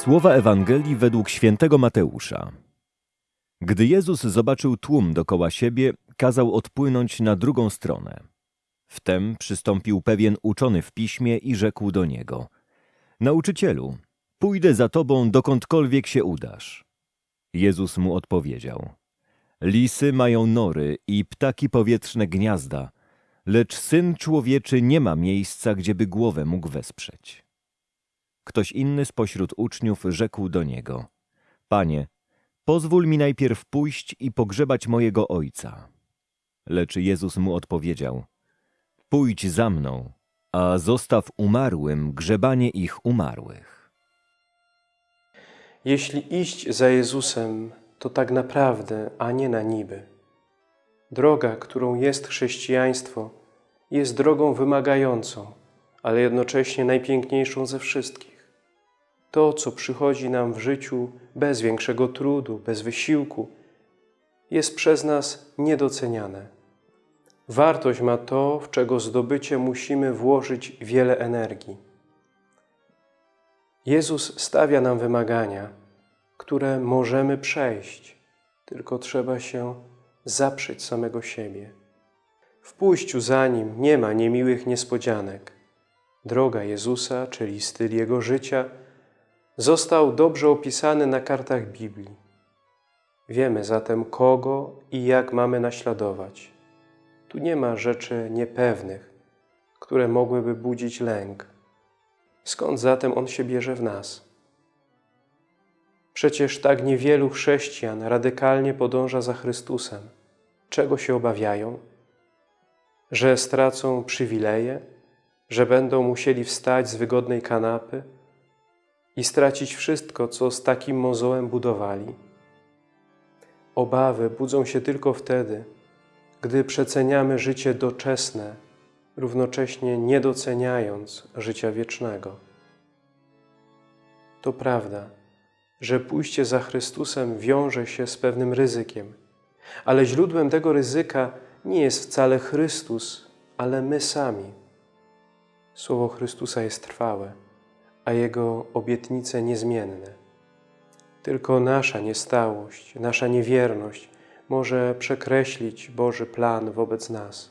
Słowa Ewangelii według świętego Mateusza. Gdy Jezus zobaczył tłum dokoła siebie, kazał odpłynąć na drugą stronę. Wtem przystąpił pewien uczony w piśmie i rzekł do niego: Nauczycielu, pójdę za tobą dokądkolwiek się udasz. Jezus mu odpowiedział: Lisy mają nory i ptaki powietrzne gniazda, lecz syn człowieczy nie ma miejsca, gdzieby głowę mógł wesprzeć. Ktoś inny spośród uczniów rzekł do niego: Panie, pozwól mi najpierw pójść i pogrzebać mojego ojca. Lecz Jezus mu odpowiedział: Pójdź za mną, a zostaw umarłym grzebanie ich umarłych. Jeśli iść za Jezusem, to tak naprawdę, a nie na niby. Droga, którą jest chrześcijaństwo, jest drogą wymagającą, ale jednocześnie najpiękniejszą ze wszystkich. To, co przychodzi nam w życiu bez większego trudu, bez wysiłku, jest przez nas niedoceniane. Wartość ma to, w czego zdobycie musimy włożyć wiele energii. Jezus stawia nam wymagania, które możemy przejść, tylko trzeba się zaprzeć samego siebie. W pójściu za Nim nie ma niemiłych niespodzianek. Droga Jezusa, czyli styl Jego życia, został dobrze opisany na kartach Biblii. Wiemy zatem, kogo i jak mamy naśladować. Tu nie ma rzeczy niepewnych, które mogłyby budzić lęk. Skąd zatem On się bierze w nas? Przecież tak niewielu chrześcijan radykalnie podąża za Chrystusem. Czego się obawiają? Że stracą przywileje? Że będą musieli wstać z wygodnej kanapy i stracić wszystko, co z takim mozołem budowali? Obawy budzą się tylko wtedy, gdy przeceniamy życie doczesne, równocześnie nie doceniając życia wiecznego. To prawda, że pójście za Chrystusem wiąże się z pewnym ryzykiem, ale źródłem tego ryzyka nie jest wcale Chrystus, ale my sami. Słowo Chrystusa jest trwałe, a Jego obietnice niezmienne. Tylko nasza niestałość, nasza niewierność może przekreślić Boży plan wobec nas.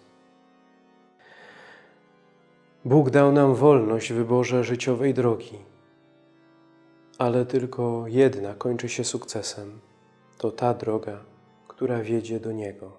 Bóg dał nam wolność w wyborze życiowej drogi, ale tylko jedna kończy się sukcesem. To ta droga, która wiedzie do Niego.